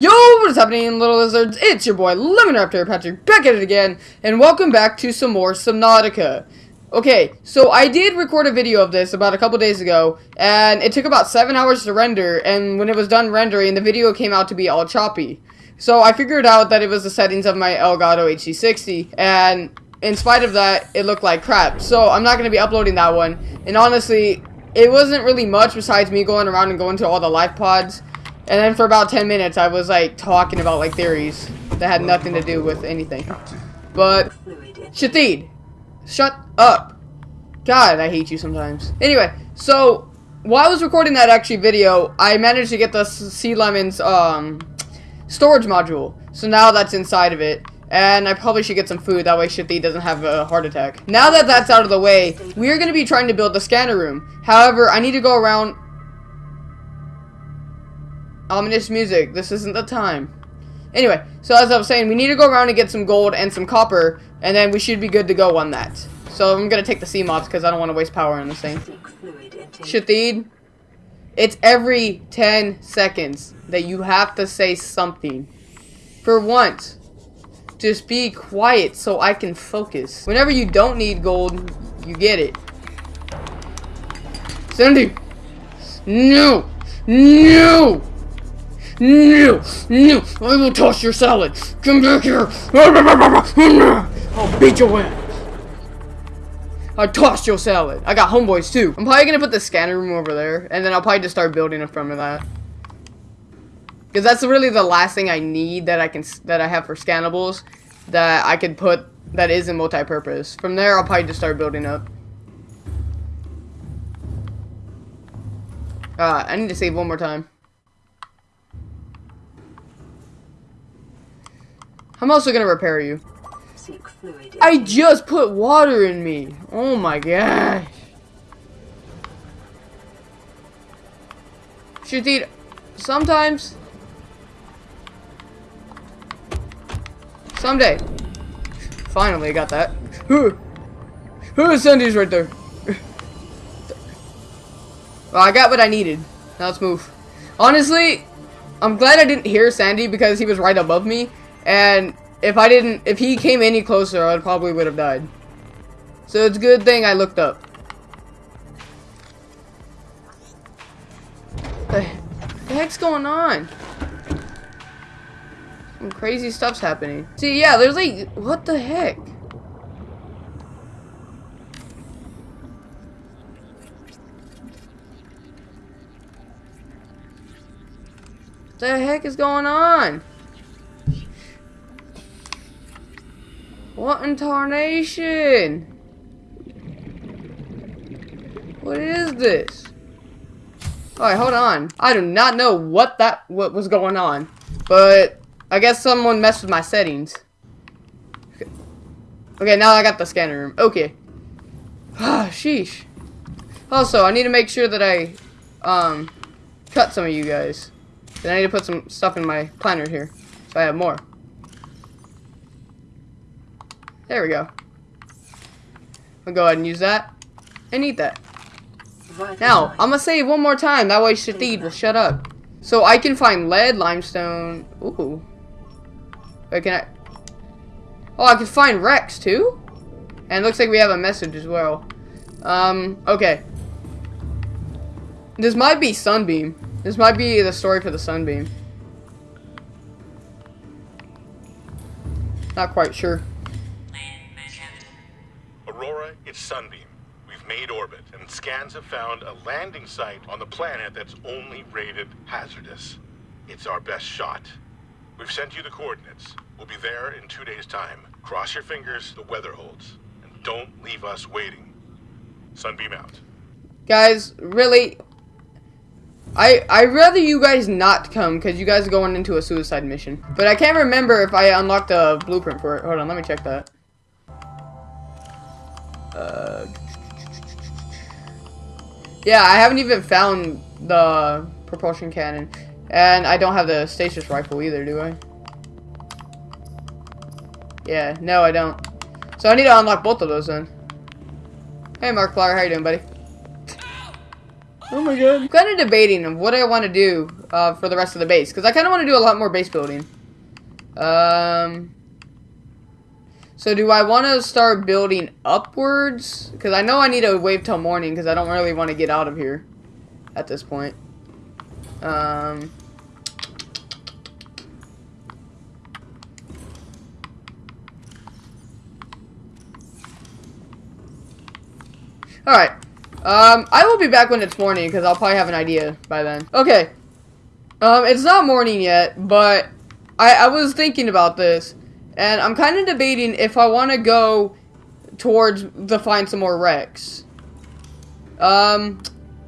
Yo, what is happening, little lizards? It's your boy, Lemon Raptor Patrick, back at it again, and welcome back to some more Subnautica. Okay, so I did record a video of this about a couple days ago, and it took about 7 hours to render, and when it was done rendering, the video came out to be all choppy. So I figured out that it was the settings of my Elgato HD60, and in spite of that, it looked like crap. So I'm not going to be uploading that one, and honestly, it wasn't really much besides me going around and going to all the life pods, and then for about 10 minutes, I was like talking about like theories that had nothing to do with anything. But, Shathid, shut up. God, I hate you sometimes. Anyway, so while I was recording that actually video, I managed to get the Sea Lemon's um, storage module. So now that's inside of it. And I probably should get some food, that way Shathid doesn't have a heart attack. Now that that's out of the way, we are going to be trying to build the scanner room. However, I need to go around Ominous music. This isn't the time. Anyway, so as I was saying, we need to go around and get some gold and some copper, and then we should be good to go on that. So I'm gonna take the sea mobs because I don't want to waste power on this thing. Shathid, it's every 10 seconds that you have to say something. For once, just be quiet so I can focus. Whenever you don't need gold, you get it. Sandy! No! No! No! No! I will toss your salad! Come back here! I'll beat your ass! I tossed your salad. I got homeboys too. I'm probably gonna put the scanner room over there, and then I'll probably just start building in front of that. Because that's really the last thing I need that I can that I have for scannables that I could put that isn't multi-purpose. From there, I'll probably just start building up. Uh, I need to save one more time. I'm also gonna repair you. I just put water in me. Oh my gosh. Shathid, sometimes. Someday. Finally, I got that. Who is Sandy's right there? well, I got what I needed. Now let's move. Honestly, I'm glad I didn't hear Sandy because he was right above me. And if I didn't, if he came any closer, I probably would have died. So it's a good thing I looked up. The, the heck's going on? Some crazy stuff's happening. See, yeah, there's like, what the heck? What the heck is going on? What in tarnation? What is this? Alright, hold on. I do not know what that what was going on. But I guess someone messed with my settings. Okay, okay now I got the scanner room. Okay. Ah, sheesh. Also, I need to make sure that I um cut some of you guys. Then I need to put some stuff in my planner here. So I have more. There we go. I'll go ahead and use that. And eat that. Now, I'm gonna it one more time. That way Shathid will shut up. So I can find lead, limestone. Ooh. Wait, can I? Oh, I can find wrecks too? And looks like we have a message as well. Um, okay. This might be Sunbeam. This might be the story for the Sunbeam. Not quite sure. Aurora, it's Sunbeam. We've made orbit, and scans have found a landing site on the planet that's only rated hazardous. It's our best shot. We've sent you the coordinates. We'll be there in two days' time. Cross your fingers, the weather holds. And don't leave us waiting. Sunbeam out. Guys, really, I I rather you guys not come because you guys are going into a suicide mission. But I can't remember if I unlocked a blueprint for it. Hold on, let me check that. Uh, yeah, I haven't even found the propulsion cannon. And I don't have the stasis rifle either, do I? Yeah, no, I don't. So I need to unlock both of those then. Hey, Markiplier, how you doing, buddy? Oh my god. I'm kind of debating of what I want to do. uh, for the rest of the base. Because I kind of want to do a lot more base building. Um, so do I want to start building upwards? Because I know I need to wait till morning because I don't really want to get out of here at this point. Um... Alright. Um, I will be back when it's morning, because I'll probably have an idea by then. Okay. Um, it's not morning yet, but I, I was thinking about this, and I'm kind of debating if I want to go towards the find some more wrecks. Um,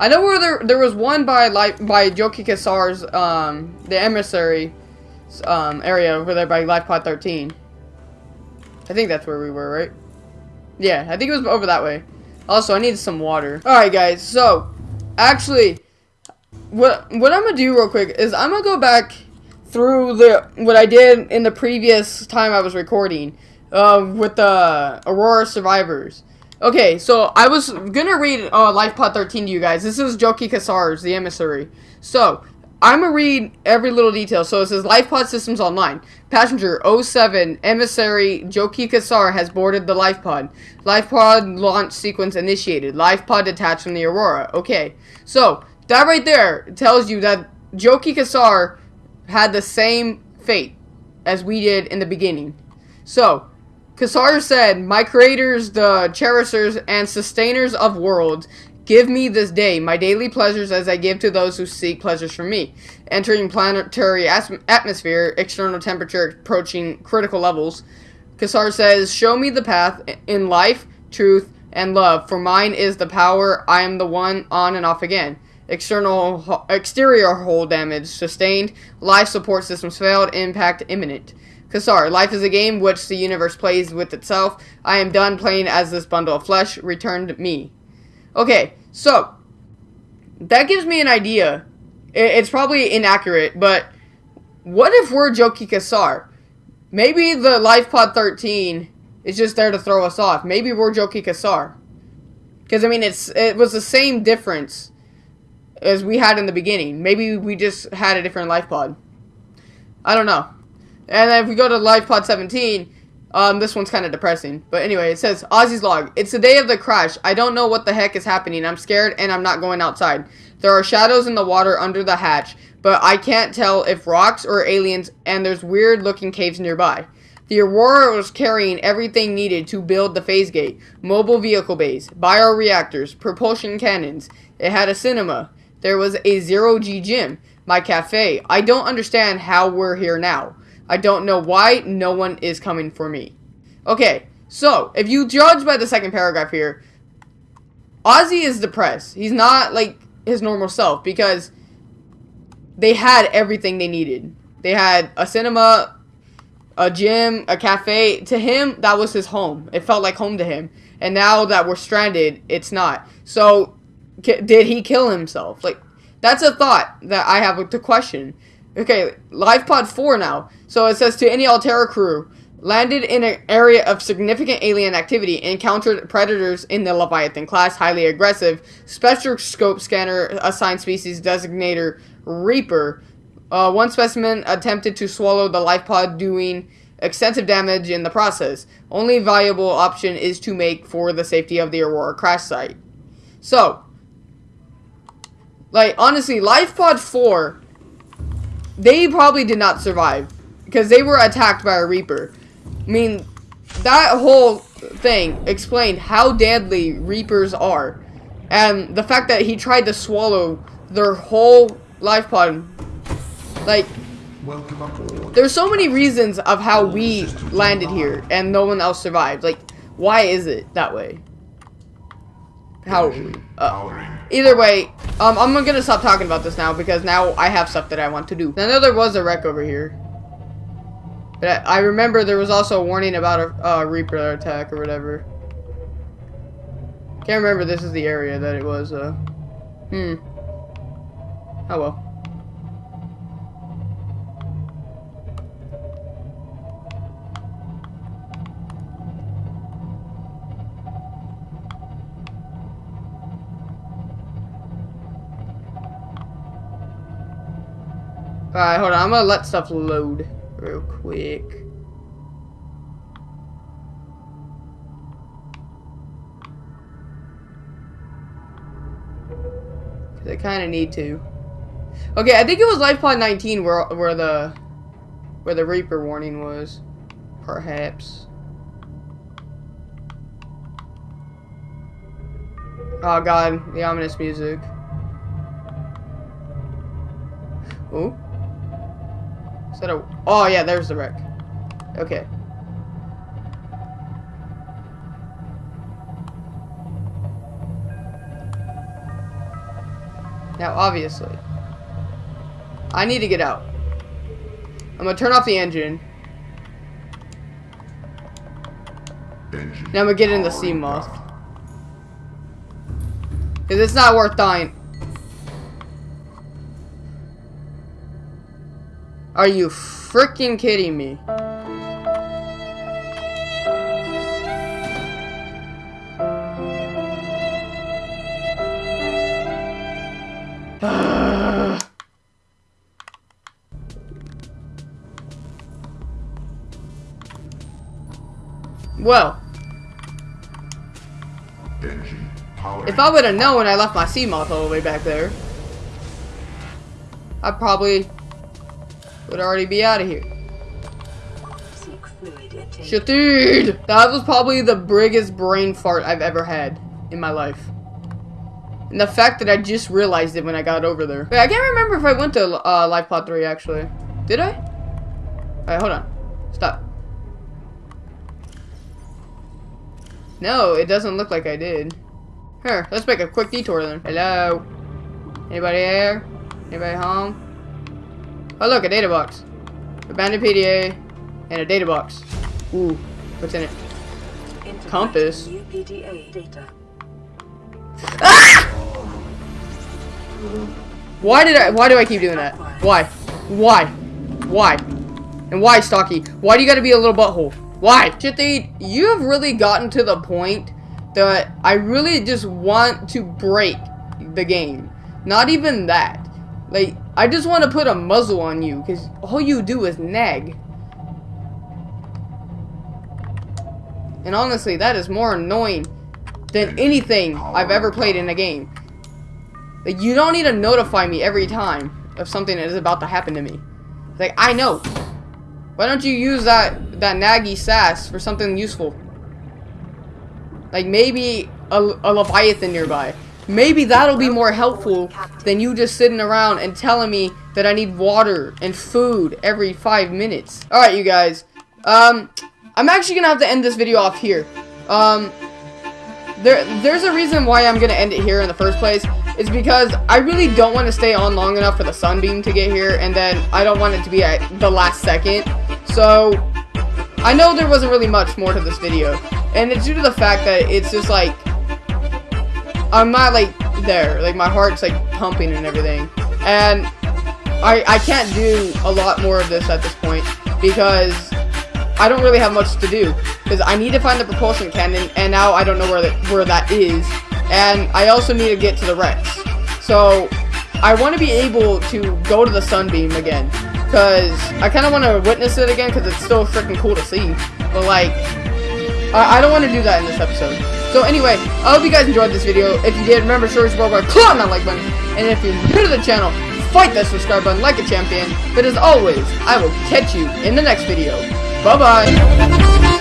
I know where there there was one by like by Joki Kasar's um the emissary um area over there by Life Pod 13. I think that's where we were, right? Yeah, I think it was over that way. Also, I need some water. Alright, guys. So, actually, what what I'm to do real quick is I'm to go back through the what I did in the previous time I was recording uh, with the Aurora Survivors. Okay, so I was to read uh, Life Pod 13 to you guys. This is Joki Kasar's, the emissary. So, I'm to read every little detail. So it says Life Pod Systems Online. Passenger 07 Emissary Joki Kasar has boarded the Life Pod. Life Pod launch sequence initiated. Life Pod detached from the Aurora. Okay. So that right there tells you that Joki Kasar had the same fate as we did in the beginning. So, Kasar said, My creators, the cherishers, and sustainers of worlds Give me this day my daily pleasures as I give to those who seek pleasures from me. Entering planetary atmosphere, external temperature approaching critical levels. Kasar says, Show me the path in life, truth, and love, for mine is the power. I am the one on and off again. External exterior hull damage sustained. Life support systems failed. Impact imminent. Kasar, life is a game which the universe plays with itself. I am done playing as this bundle of flesh. Returned me. Okay, so that gives me an idea. It's probably inaccurate, but what if we're Joki Kasar? Maybe the Life Pod 13 is just there to throw us off. Maybe we're Joki Kasar. Because, I mean, it's it was the same difference as we had in the beginning. Maybe we just had a different Life Pod. I don't know. And then if we go to Life Pod 17, um, this one's kind of depressing. But anyway, it says, Ozzy's log. It's the day of the crash. I don't know what the heck is happening. I'm scared and I'm not going outside. There are shadows in the water under the hatch, but I can't tell if rocks or aliens, and there's weird looking caves nearby. The Aurora was carrying everything needed to build the phase gate, mobile vehicle bays, bioreactors, propulsion cannons. It had a cinema. There was a zero-G gym, my cafe. I don't understand how we're here now. I don't know why no one is coming for me. Okay, so, if you judge by the second paragraph here, Ozzy is depressed. He's not, like, his normal self because they had everything they needed. They had a cinema, a gym, a cafe. To him, that was his home. It felt like home to him. And now that we're stranded, it's not. So, did he kill himself? Like, that's a thought that I have to question. Okay, live pod 4 now. So it says to any Alterra crew, landed in an area of significant alien activity, encountered predators in the Leviathan class, highly aggressive, spectroscope scanner assigned species designator Reaper. Uh, one specimen attempted to swallow the life pod, doing extensive damage in the process. Only viable option is to make for the safety of the Aurora crash site. So, like, honestly, Life Pod 4 they probably did not survive because they were attacked by a Reaper. I mean, that whole thing explained how deadly Reapers are. And the fact that he tried to swallow their whole life pod. Like, there's so many reasons of how we landed here and no one else survived. Like, why is it that way? How? Uh, either way, um, I'm gonna stop talking about this now because now I have stuff that I want to do. I know there was a wreck over here. But I, I remember there was also a warning about a uh, Reaper attack or whatever. Can't remember this is the area that it was, uh, hmm. Oh well. Alright, hold on. I'm gonna let stuff load real quick. I kind of need to. Okay, I think it was Life Pod 19 where where the where the Reaper warning was, perhaps. Oh god, the ominous music. Oh. Is that a... Oh, yeah, there's the wreck. Okay. Now, obviously, I need to get out. I'm gonna turn off the engine. Engine Now I'm gonna get in the sea moth. Cause it's not worth dying. Are you freaking kidding me? well, If I would have known when I left my sea moth all the way back there, I probably would already be out of here. Seek fluid intake. Shit, dude! That was probably the biggest brain fart I've ever had in my life. And the fact that I just realized it when I got over there. Wait, I can't remember if I went to uh, Life Pod 3 actually. Did I? Alright, hold on. Stop. No, it doesn't look like I did. Here, let's make a quick detour then. Hello? Anybody here? Anybody home? Oh look, a data box. Abandoned PDA and a data box. Ooh, what's in it? Integrating compass. New PDA data. Why did I why do I keep doing that? Why? Why? Why? And why, Stocky? Why do you gotta be a little butthole? Why? Chithy, you have really gotten to the point that I really just want to break the game. Not even that. Like, I just want to put a muzzle on you, because all you do is nag. And honestly, that is more annoying than anything I've ever played in a game. Like, you don't need to notify me every time of something that is about to happen to me. Like, I know. Why don't you use that, that naggy sass for something useful? Like, maybe a, a Leviathan nearby. Maybe that'll be more helpful than you just sitting around and telling me that I need water and food every five minutes. Alright, you guys. Um, I'm actually gonna have to end this video off here. Um, there, there's a reason why I'm gonna end it here in the first place. It's because I really don't want to stay on long enough for the sunbeam to get here, and then I don't want it to be at the last second. So, I know there wasn't really much more to this video, and it's due to the fact that it's just like, I'm not like there, like my heart's like pumping and everything, and I, I can't do a lot more of this at this point, because I don't really have much to do because I need to find the propulsion cannon, and now I don't know where that where that is, and I also need to get to the wrecks. So I want to be able to go to the Sunbeam again, because I kind of want to witness it again because it's still freaking cool to see. But like, I, I don't want to do that in this episode. So anyway, I hope you guys enjoyed this video. If you did, remember show your support by clicking that like button, and if you're new to the channel, fight that subscribe button like a champion. But as always, I will catch you in the next video. Bye bye.